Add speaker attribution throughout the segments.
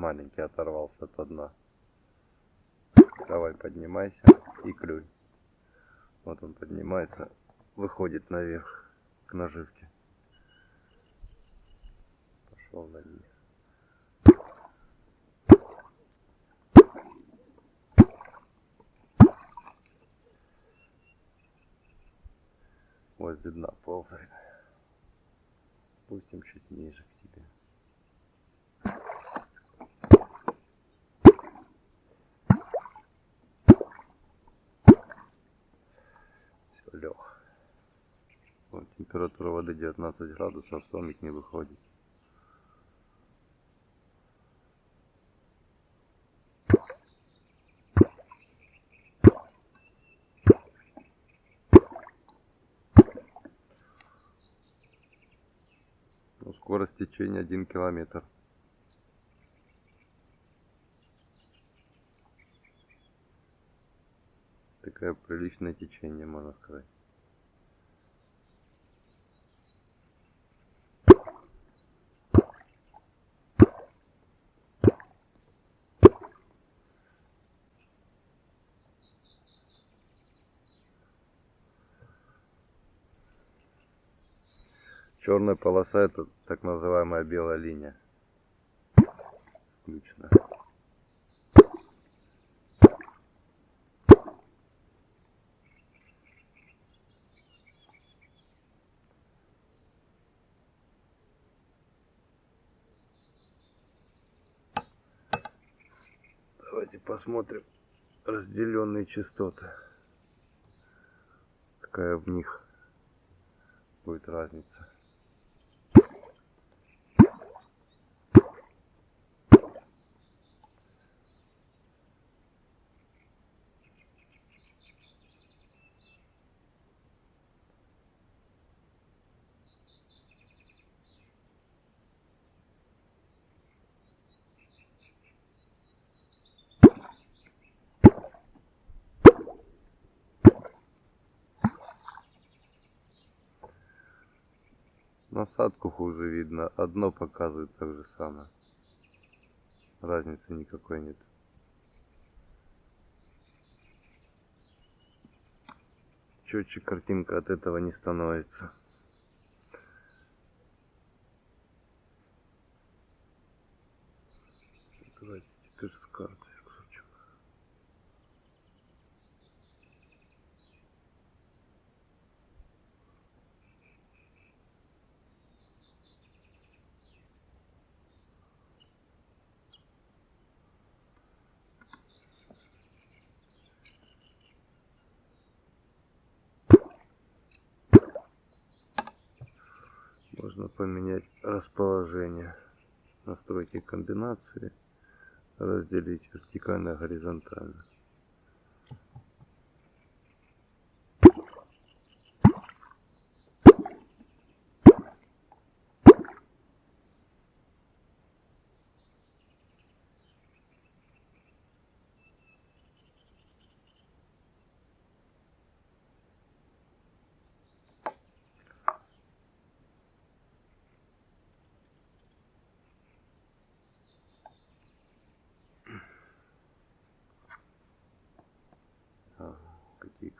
Speaker 1: маленький оторвался от дна. Давай поднимайся и клюй. Вот он поднимается, выходит наверх к наживке. Пошел на низ. Возле дна ползает. Пустим чуть ниже к тебе. Все, лег. Вот, температура воды 19 градусов, сомик не выходит. Ну, скорость течения 1 километр. Такое приличное течение, можно сказать. Черная полоса это так называемая белая линия. Включена. Давайте посмотрим разделенные частоты. Какая в них будет разница. Насадку хуже видно, одно показывает так же самое. Разницы никакой нет. Четче картинка от этого не становится. Давайте теперь с карты. можно поменять расположение настройки комбинации разделить вертикально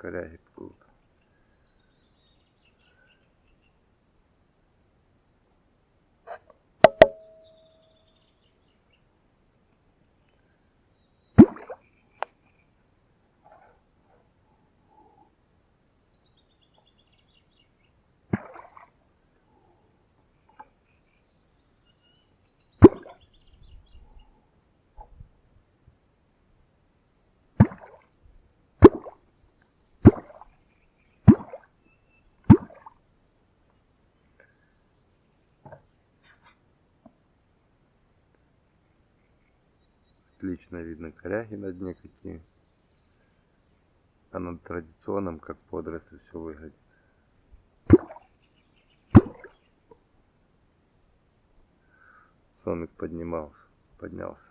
Speaker 1: горизонтально какие коряги отлично видно коряги на дне какие. А на традиционном, как подросль, все выглядит. Сомик поднимался, поднялся.